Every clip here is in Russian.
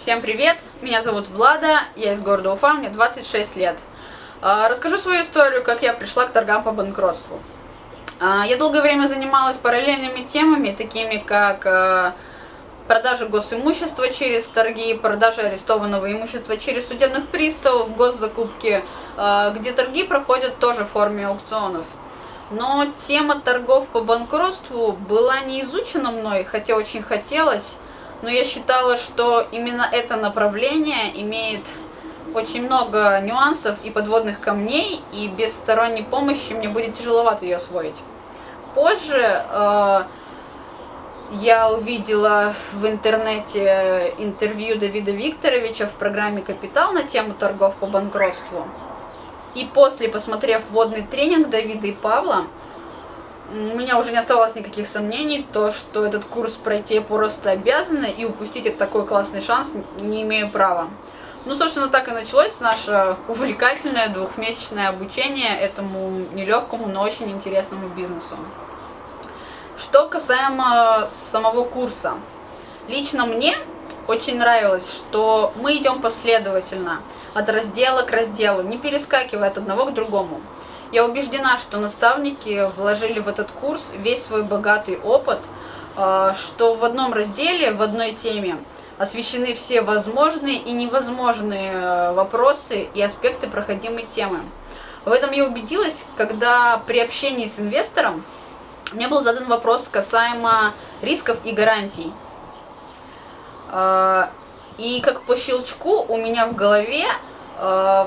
Всем привет! Меня зовут Влада, я из города Уфа, мне 26 лет. А, расскажу свою историю, как я пришла к торгам по банкротству. А, я долгое время занималась параллельными темами, такими как а, продажа госимущества через торги, продажа арестованного имущества через судебных приставов, госзакупки, где торги проходят тоже в форме аукционов. Но тема торгов по банкротству была не изучена мной, хотя очень хотелось, но я считала, что именно это направление имеет очень много нюансов и подводных камней, и без сторонней помощи мне будет тяжеловато ее освоить. Позже э, я увидела в интернете интервью Давида Викторовича в программе «Капитал» на тему торгов по банкротству. И после, посмотрев вводный тренинг Давида и Павла, у меня уже не оставалось никаких сомнений, то, что этот курс пройти просто обязана, и упустить этот такой классный шанс не имею права. Ну, собственно, так и началось наше увлекательное двухмесячное обучение этому нелегкому, но очень интересному бизнесу. Что касаемо самого курса. Лично мне очень нравилось, что мы идем последовательно, от раздела к разделу, не перескакивая от одного к другому. Я убеждена, что наставники вложили в этот курс весь свой богатый опыт, а, что в одном разделе, в одной теме освещены все возможные и невозможные э, вопросы и аспекты проходимой темы. В этом я убедилась, когда при общении с инвестором мне был задан вопрос касаемо рисков и гарантий. А, и как по щелчку у меня в голове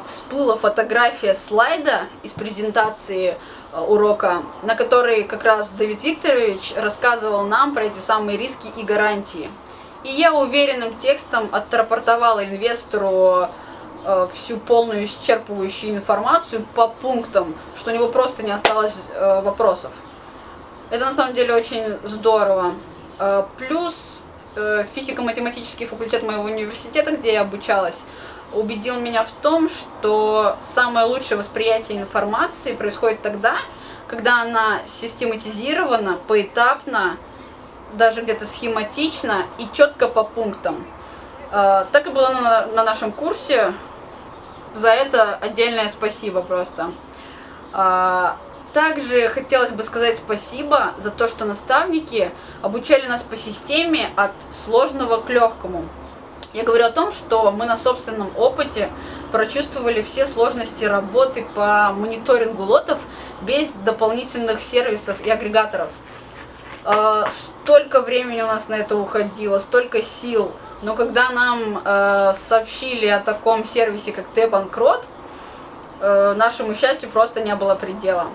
всплыла фотография слайда из презентации э, урока, на которой как раз Давид Викторович рассказывал нам про эти самые риски и гарантии. И я уверенным текстом отрапортовала инвестору э, всю полную исчерпывающую информацию по пунктам, что у него просто не осталось э, вопросов. Это на самом деле очень здорово. Э, плюс э, физико-математический факультет моего университета, где я обучалась, убедил меня в том, что самое лучшее восприятие информации происходит тогда, когда она систематизирована, поэтапно, даже где-то схематично и четко по пунктам. А, так и было на, на нашем курсе. За это отдельное спасибо просто. А, также хотелось бы сказать спасибо за то, что наставники обучали нас по системе от сложного к легкому. Я говорю о том, что мы на собственном опыте прочувствовали все сложности работы по мониторингу лотов без дополнительных сервисов и агрегаторов. А, столько времени у нас на это уходило, столько сил. Но когда нам э, сообщили о таком сервисе, как T-Банкрот, э, нашему счастью просто не было предела.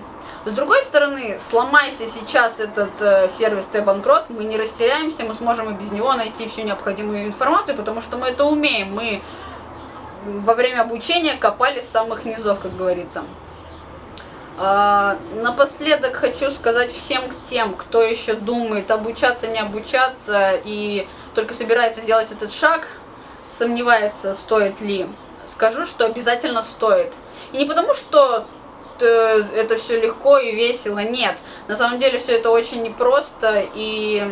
С другой стороны, сломайся сейчас этот э, сервис T-Банкрот, мы не растеряемся, мы сможем и без него найти всю необходимую информацию, потому что мы это умеем. Мы во время обучения копали с самых низов, как говорится. А, напоследок хочу сказать всем тем, кто еще думает обучаться, не обучаться и только собирается сделать этот шаг, сомневается, стоит ли. Скажу, что обязательно стоит. И не потому, что Э, это все легко и весело. Нет, на самом деле все это очень непросто и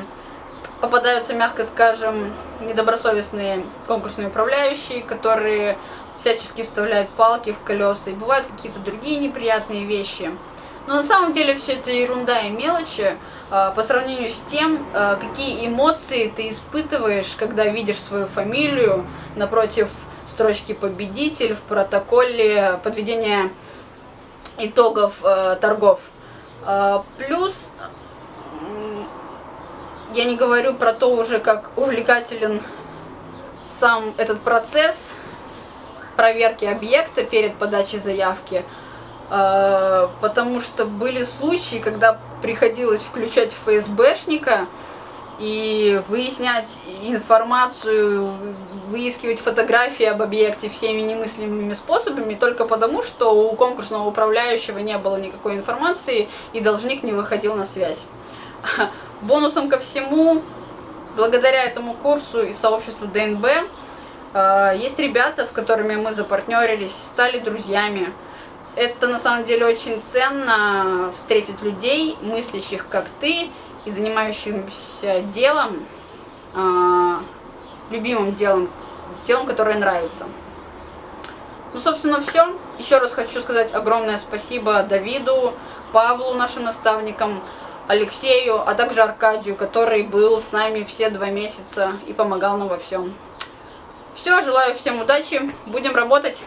попадаются, мягко скажем, недобросовестные конкурсные управляющие, которые всячески вставляют палки в колеса, и бывают какие-то другие неприятные вещи. Но на самом деле все это ерунда и мелочи э, по сравнению с тем, э, какие эмоции ты испытываешь, когда видишь свою фамилию напротив строчки «Победитель» в протоколе подведения итогов э, торгов. Э, плюс, я не говорю про то уже, как увлекателен сам этот процесс проверки объекта перед подачей заявки, э, потому что были случаи, когда приходилось включать ФСБшника, и выяснять информацию, выискивать фотографии об объекте всеми немыслимыми способами только потому, что у конкурсного управляющего не было никакой информации и должник не выходил на связь. Бонусом ко всему, благодаря этому курсу и сообществу ДНБ, э, есть ребята, с которыми мы запартнерились, стали друзьями. Это на самом деле очень ценно встретить людей, мыслящих как ты, и занимающимся делом, э, любимым делом, телом, которое нравится. Ну, собственно, все. Еще раз хочу сказать огромное спасибо Давиду, Павлу, нашим наставникам, Алексею, а также Аркадию, который был с нами все два месяца и помогал нам во всем. Все, желаю всем удачи, будем работать.